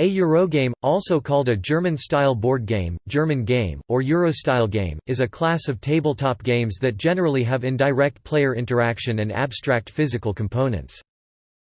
A Eurogame, also called a German-style board game, German game, or Euro-style game, is a class of tabletop games that generally have indirect player interaction and abstract physical components.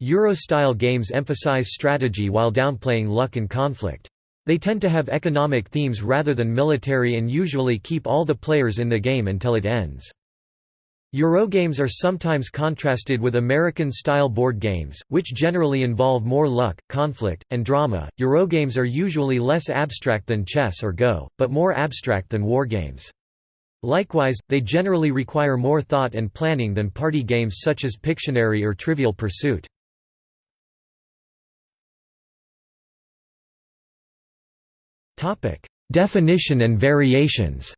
Euro-style games emphasize strategy while downplaying luck and conflict. They tend to have economic themes rather than military and usually keep all the players in the game until it ends. Eurogames are sometimes contrasted with American-style board games, which generally involve more luck, conflict, and drama. Eurogames are usually less abstract than chess or Go, but more abstract than wargames. Likewise, they generally require more thought and planning than party games such as Pictionary or Trivial Pursuit. Definition and variations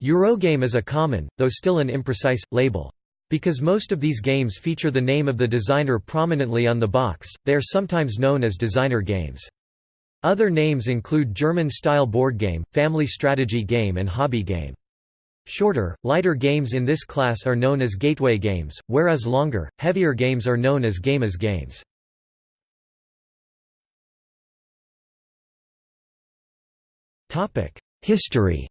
Eurogame is a common, though still an imprecise, label. Because most of these games feature the name of the designer prominently on the box, they are sometimes known as designer games. Other names include German-style board game, family strategy game and hobby game. Shorter, lighter games in this class are known as gateway games, whereas longer, heavier games are known as gamer's games. History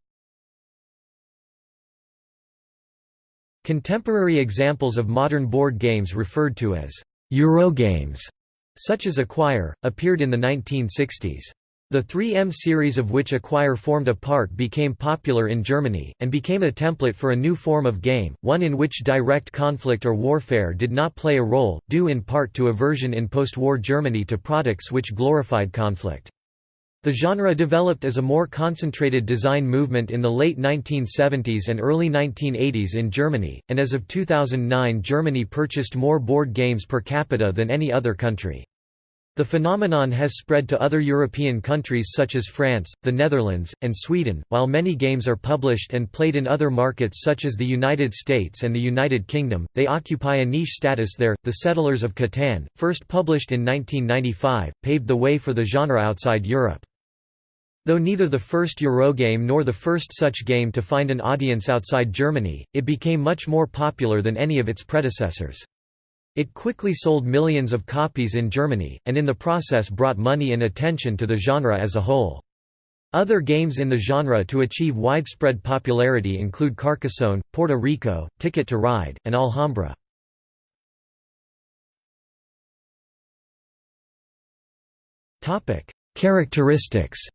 Contemporary examples of modern board games referred to as Eurogames, such as Acquire, appeared in the 1960s. The 3M series of which Acquire formed a part became popular in Germany, and became a template for a new form of game, one in which direct conflict or warfare did not play a role, due in part to aversion in post-war Germany to products which glorified conflict. The genre developed as a more concentrated design movement in the late 1970s and early 1980s in Germany, and as of 2009 Germany purchased more board games per capita than any other country. The phenomenon has spread to other European countries such as France, the Netherlands, and Sweden, while many games are published and played in other markets such as the United States and the United Kingdom, they occupy a niche status there. The Settlers of Catan, first published in 1995, paved the way for the genre outside Europe. Though neither the first Eurogame nor the first such game to find an audience outside Germany, it became much more popular than any of its predecessors. It quickly sold millions of copies in Germany, and in the process brought money and attention to the genre as a whole. Other games in the genre to achieve widespread popularity include Carcassonne, Puerto Rico, Ticket to Ride, and Alhambra. Characteristics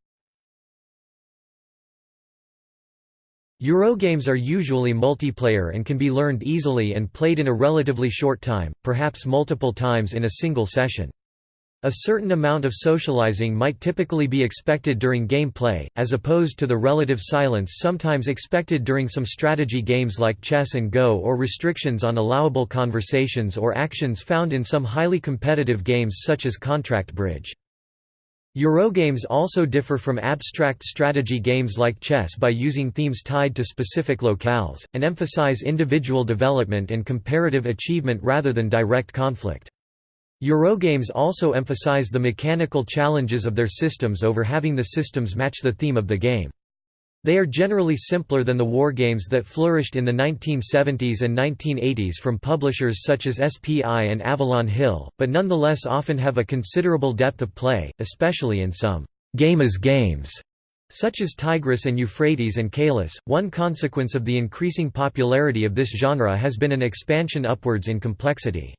Eurogames are usually multiplayer and can be learned easily and played in a relatively short time, perhaps multiple times in a single session. A certain amount of socializing might typically be expected during gameplay, as opposed to the relative silence sometimes expected during some strategy games like chess and Go or restrictions on allowable conversations or actions found in some highly competitive games such as Contract Bridge. Eurogames also differ from abstract strategy games like chess by using themes tied to specific locales, and emphasize individual development and comparative achievement rather than direct conflict. Eurogames also emphasize the mechanical challenges of their systems over having the systems match the theme of the game. They are generally simpler than the wargames that flourished in the 1970s and 1980s from publishers such as SPI and Avalon Hill, but nonetheless often have a considerable depth of play, especially in some gamer's games, such as Tigris and Euphrates and Caylus. One consequence of the increasing popularity of this genre has been an expansion upwards in complexity.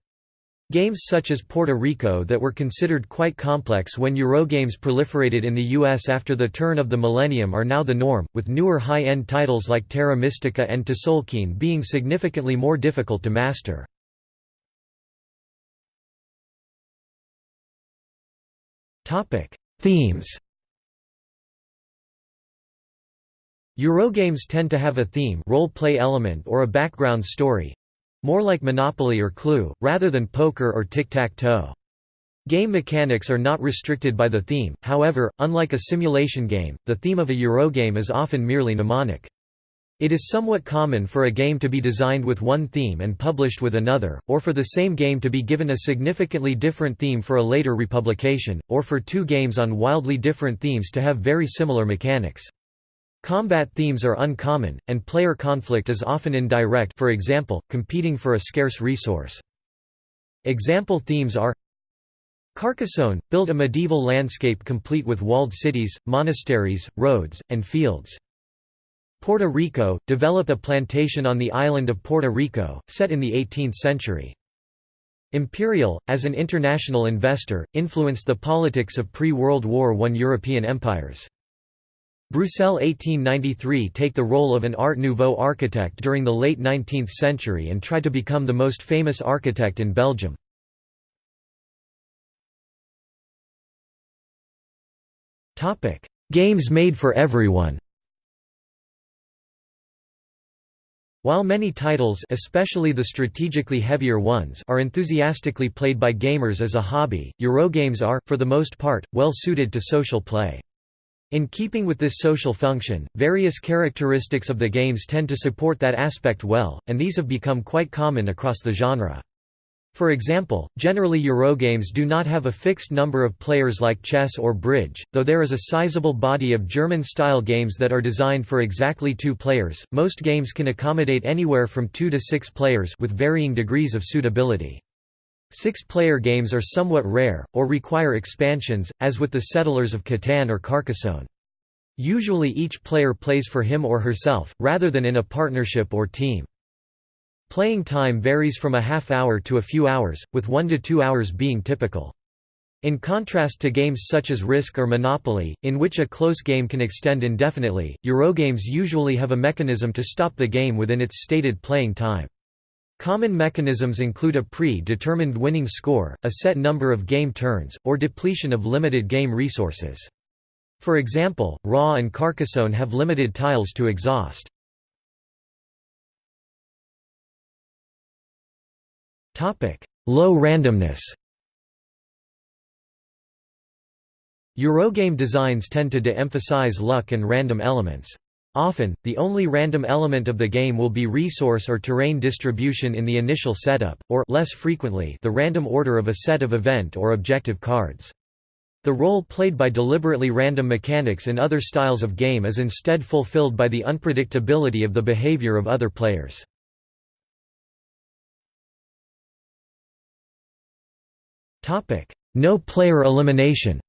Games such as Puerto Rico that were considered quite complex when Eurogames proliferated in the US after the turn of the millennium are now the norm, with newer high-end titles like Terra Mystica and Tzolk'in being significantly more difficult to master. Themes Eurogames tend to have a theme role-play element or a background story, more like Monopoly or Clue, rather than poker or tic-tac-toe. Game mechanics are not restricted by the theme, however, unlike a simulation game, the theme of a Eurogame is often merely mnemonic. It is somewhat common for a game to be designed with one theme and published with another, or for the same game to be given a significantly different theme for a later republication, or for two games on wildly different themes to have very similar mechanics. Combat themes are uncommon, and player conflict is often indirect for example, competing for a scarce resource. Example themes are Carcassonne, build a medieval landscape complete with walled cities, monasteries, roads, and fields. Puerto Rico, develop a plantation on the island of Puerto Rico, set in the 18th century. Imperial, as an international investor, influenced the politics of pre-World War I European empires. Bruxelles 1893 take the role of an Art Nouveau architect during the late 19th century and try to become the most famous architect in Belgium. Games made for everyone While many titles especially the strategically heavier ones are enthusiastically played by gamers as a hobby, Eurogames are, for the most part, well suited to social play. In keeping with this social function, various characteristics of the games tend to support that aspect well, and these have become quite common across the genre. For example, generally Eurogames do not have a fixed number of players like chess or bridge, though there is a sizable body of German-style games that are designed for exactly two players. Most games can accommodate anywhere from two to six players with varying degrees of suitability. Six-player games are somewhat rare, or require expansions, as with the Settlers of Catan or Carcassonne. Usually each player plays for him or herself, rather than in a partnership or team. Playing time varies from a half hour to a few hours, with one to two hours being typical. In contrast to games such as Risk or Monopoly, in which a close game can extend indefinitely, Eurogames usually have a mechanism to stop the game within its stated playing time. Common mechanisms include a pre-determined winning score, a set number of game turns, or depletion of limited game resources. For example, Ra and Carcassonne have limited tiles to exhaust. Low randomness Eurogame designs tend to de-emphasize luck and random elements. Often, the only random element of the game will be resource or terrain distribution in the initial setup, or less frequently, the random order of a set of event or objective cards. The role played by deliberately random mechanics in other styles of game is instead fulfilled by the unpredictability of the behavior of other players. No player elimination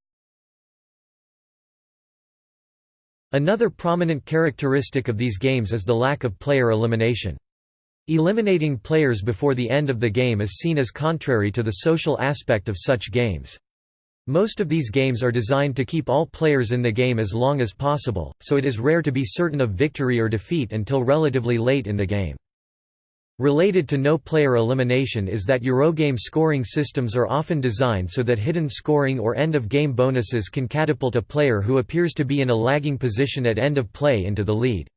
Another prominent characteristic of these games is the lack of player elimination. Eliminating players before the end of the game is seen as contrary to the social aspect of such games. Most of these games are designed to keep all players in the game as long as possible, so it is rare to be certain of victory or defeat until relatively late in the game. Related to no-player elimination is that Eurogame scoring systems are often designed so that hidden scoring or end-of-game bonuses can catapult a player who appears to be in a lagging position at end of play into the lead.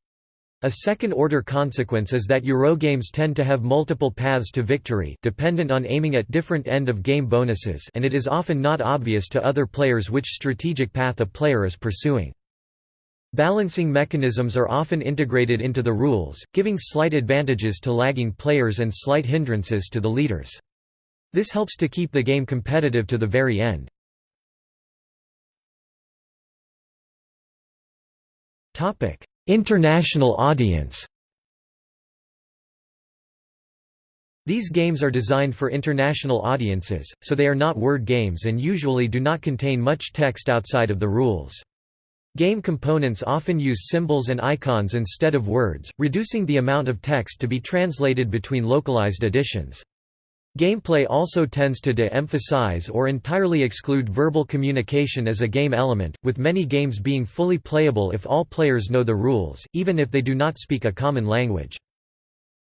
A second-order consequence is that Eurogames tend to have multiple paths to victory dependent on aiming at different end-of-game bonuses and it is often not obvious to other players which strategic path a player is pursuing. Balancing mechanisms are often integrated into the rules, giving slight advantages to lagging players and slight hindrances to the leaders. This helps to keep the game competitive to the very end. International audience These games are designed for international audiences, so they are not word games and usually do not contain much text outside of the rules. Game components often use symbols and icons instead of words, reducing the amount of text to be translated between localized editions. Gameplay also tends to de-emphasize or entirely exclude verbal communication as a game element, with many games being fully playable if all players know the rules, even if they do not speak a common language.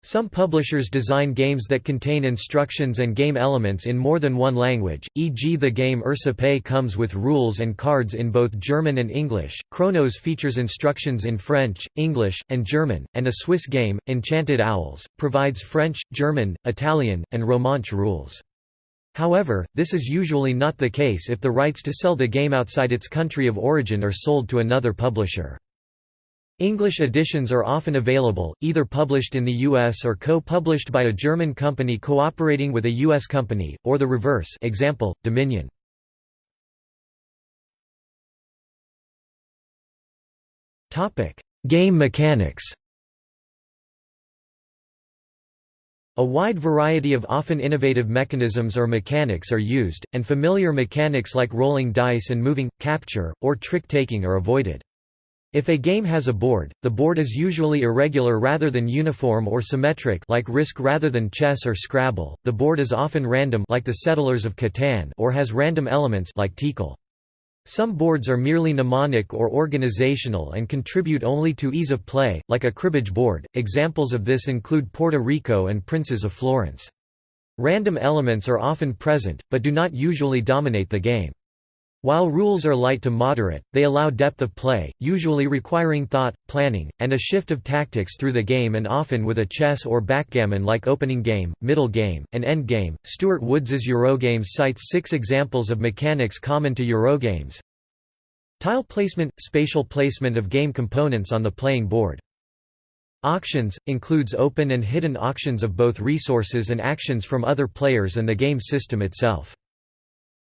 Some publishers design games that contain instructions and game elements in more than one language, e.g. the game Ursa comes with rules and cards in both German and English, Chronos features instructions in French, English, and German, and a Swiss game, Enchanted Owls, provides French, German, Italian, and Romansh rules. However, this is usually not the case if the rights to sell the game outside its country of origin are sold to another publisher. English editions are often available, either published in the US or co-published by a German company cooperating with a US company, or the reverse example, Dominion. Game mechanics A wide variety of often innovative mechanisms or mechanics are used, and familiar mechanics like rolling dice and moving, capture, or trick-taking are avoided. If a game has a board, the board is usually irregular rather than uniform or symmetric like Risk rather than chess or Scrabble. The board is often random like the Settlers of Catan or has random elements like Tikal. Some boards are merely mnemonic or organizational and contribute only to ease of play, like a cribbage board. Examples of this include Puerto Rico and Princes of Florence. Random elements are often present, but do not usually dominate the game. While rules are light to moderate, they allow depth of play, usually requiring thought, planning, and a shift of tactics through the game and often with a chess or backgammon like opening game, middle game, and end game. Stewart Woods's Eurogames cites six examples of mechanics common to Eurogames. Tile placement – spatial placement of game components on the playing board. Auctions – includes open and hidden auctions of both resources and actions from other players and the game system itself.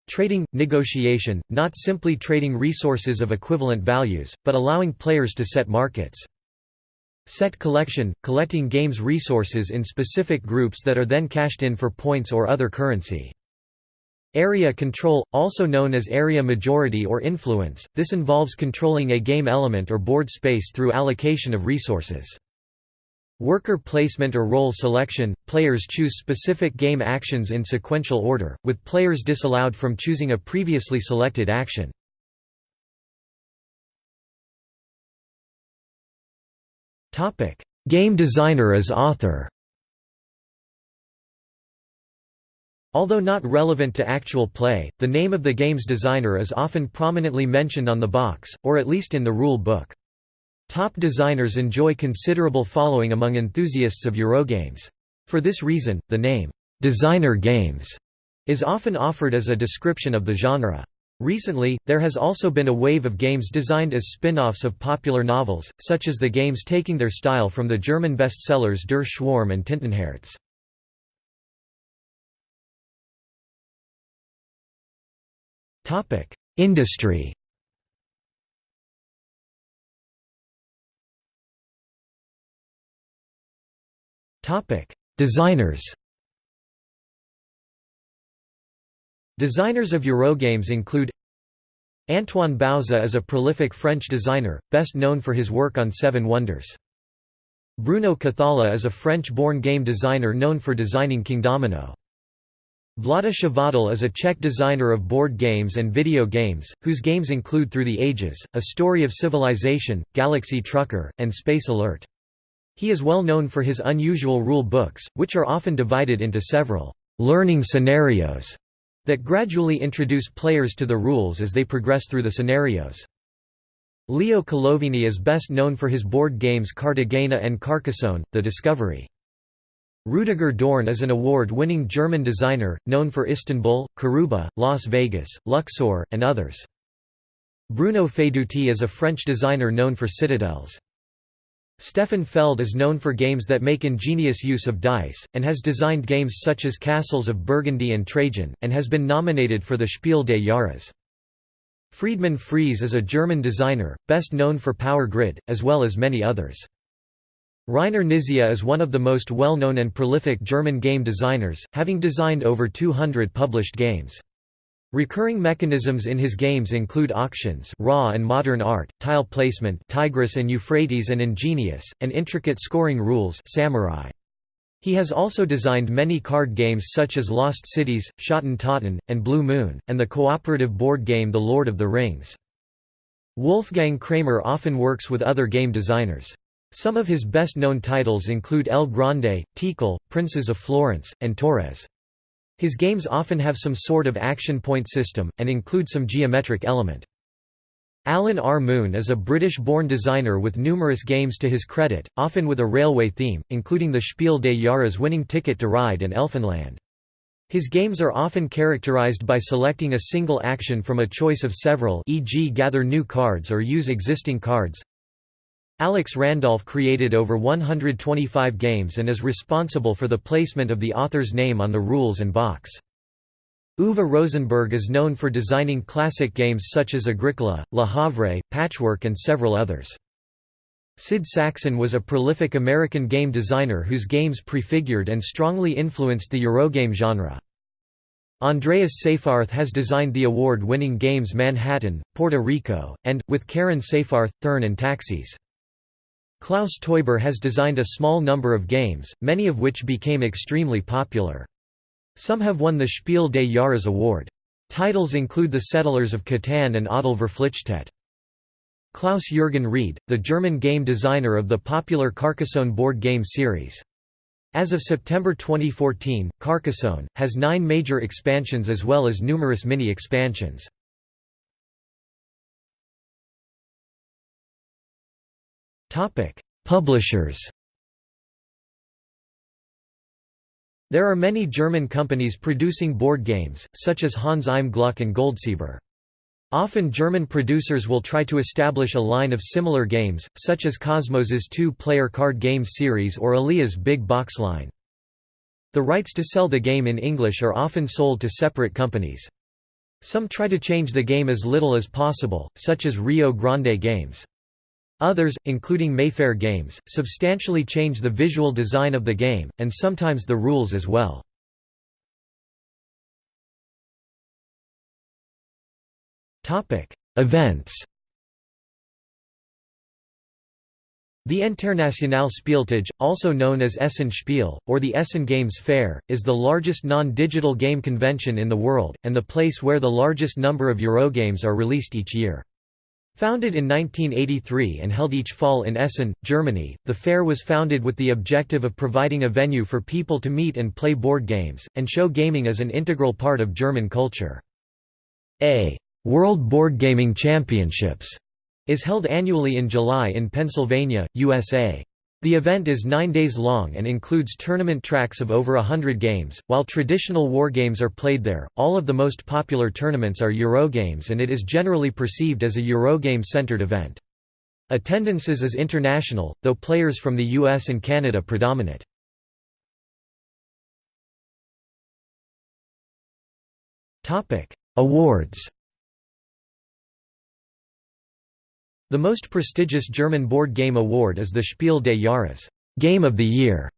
Trading – negotiation, not simply trading resources of equivalent values, but allowing players to set markets. Set collection – collecting games resources in specific groups that are then cashed in for points or other currency. Area control, also known as area majority or influence, this involves controlling a game element or board space through allocation of resources. Worker placement or role selection – Players choose specific game actions in sequential order, with players disallowed from choosing a previously selected action. Game designer as author Although not relevant to actual play, the name of the game's designer is often prominently mentioned on the box, or at least in the rule book. Top designers enjoy considerable following among enthusiasts of Eurogames. For this reason, the name, "'designer games' is often offered as a description of the genre. Recently, there has also been a wave of games designed as spin-offs of popular novels, such as the games taking their style from the German bestsellers Der Schwarm and Tintenherz. Industry Topic: Designers. Designers of Eurogames include Antoine Bauza is a prolific French designer, best known for his work on Seven Wonders. Bruno Cathala is a French-born game designer known for designing Kingdomino. Vlada Chvátil is a Czech designer of board games and video games, whose games include Through the Ages, A Story of Civilization, Galaxy Trucker, and Space Alert. He is well known for his unusual rule books, which are often divided into several «learning scenarios» that gradually introduce players to the rules as they progress through the scenarios. Leo Colovini is best known for his board games Cartagena and Carcassonne, The Discovery. Rüdiger Dorn is an award-winning German designer, known for Istanbul, Karuba, Las Vegas, Luxor, and others. Bruno Faidutti is a French designer known for citadels. Stefan Feld is known for games that make ingenious use of dice, and has designed games such as Castles of Burgundy and Trajan, and has been nominated for the Spiel des Jahres. Friedemann Friese is a German designer, best known for Power Grid, as well as many others. Rainer Knizia is one of the most well-known and prolific German game designers, having designed over 200 published games. Recurring mechanisms in his games include auctions Ra and modern art, tile placement Tigris and Euphrates and Ingenious, and intricate scoring rules samurai. He has also designed many card games such as Lost Cities, Schotten Totten, and Blue Moon, and the cooperative board game The Lord of the Rings. Wolfgang Kramer often works with other game designers. Some of his best-known titles include El Grande, Tikal, Princes of Florence, and Torres. His games often have some sort of action point system, and include some geometric element. Alan R. Moon is a British-born designer with numerous games to his credit, often with a railway theme, including the Spiel des Jahres winning Ticket to Ride and Elfenland. His games are often characterized by selecting a single action from a choice of several e.g. gather new cards or use existing cards. Alex Randolph created over 125 games and is responsible for the placement of the author's name on the rules and box. Uwe Rosenberg is known for designing classic games such as Agricola, Le Havre, Patchwork and several others. Sid Sackson was a prolific American game designer whose games prefigured and strongly influenced the Eurogame genre. Andreas Seyfarth has designed the award-winning games Manhattan, Puerto Rico, and, with Karen Seyfarth, Thurn and Taxis. Klaus Teuber has designed a small number of games, many of which became extremely popular. Some have won the Spiel des Jahres award. Titles include The Settlers of Catan and Adel Verpflichtet. Klaus-Jürgen Wrede, the German game designer of the popular Carcassonne board game series. As of September 2014, Carcassonne, has nine major expansions as well as numerous mini-expansions. Publishers There are many German companies producing board games, such as Hans im Gluck and Goldsieber. Often German producers will try to establish a line of similar games, such as Kosmos's two-player card game series or Alea's big box line. The rights to sell the game in English are often sold to separate companies. Some try to change the game as little as possible, such as Rio Grande Games. Others, including Mayfair Games, substantially change the visual design of the game, and sometimes the rules as well. Events The Internationale Spieltage, also known as Essen Spiel, or the Essen Games Fair, is the largest non-digital game convention in the world, and the place where the largest number of Eurogames are released each year. Founded in 1983 and held each fall in Essen, Germany, the fair was founded with the objective of providing a venue for people to meet and play board games, and show gaming as an integral part of German culture. A World Board Gaming Championships is held annually in July in Pennsylvania, USA. The event is nine days long and includes tournament tracks of over a hundred games. While traditional wargames are played there, all of the most popular tournaments are Eurogames and it is generally perceived as a Eurogame-centered event. Attendances is international, though players from the US and Canada predominate. Awards The most prestigious German board game award is the Spiel des Jahres Game of the Year".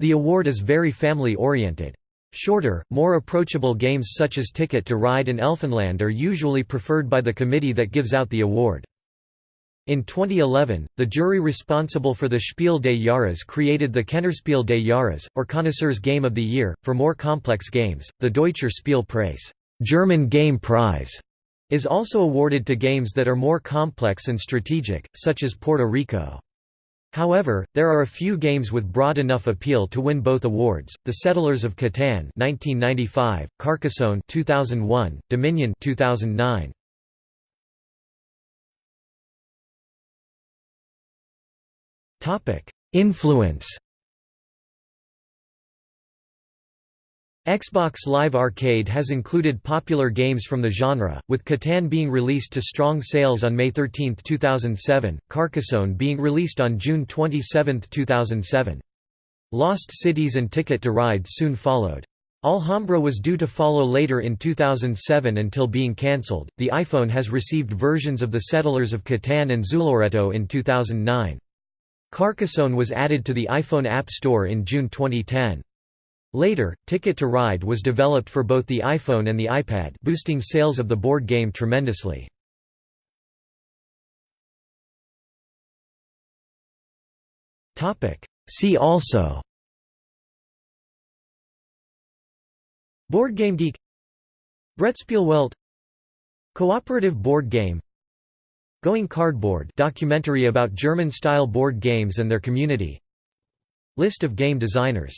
The award is very family-oriented. Shorter, more approachable games such as Ticket to Ride and Elfenland are usually preferred by the committee that gives out the award. In 2011, the jury responsible for the Spiel des Jahres created the Kennerspiel des Jahres, or Connoisseur's Game of the Year. For more complex games, the Deutscher Spielpreis German Game Prize is also awarded to games that are more complex and strategic, such as Puerto Rico. However, there are a few games with broad enough appeal to win both awards: The Settlers of Catan (1995), Carcassonne (2001), Dominion (2009). Topic: Influence. Xbox Live Arcade has included popular games from the genre, with Catan being released to strong sales on May 13, 2007, Carcassonne being released on June 27, 2007. Lost Cities and Ticket to Ride soon followed. Alhambra was due to follow later in 2007 until being cancelled. The iPhone has received versions of The Settlers of Catan and Zooloretto in 2009. Carcassonne was added to the iPhone App Store in June 2010. Later, Ticket to Ride was developed for both the iPhone and the iPad boosting sales of the board game tremendously. See also Board Game Geek Brettspielwelt Cooperative board game Going Cardboard documentary about German-style board games and their community List of game designers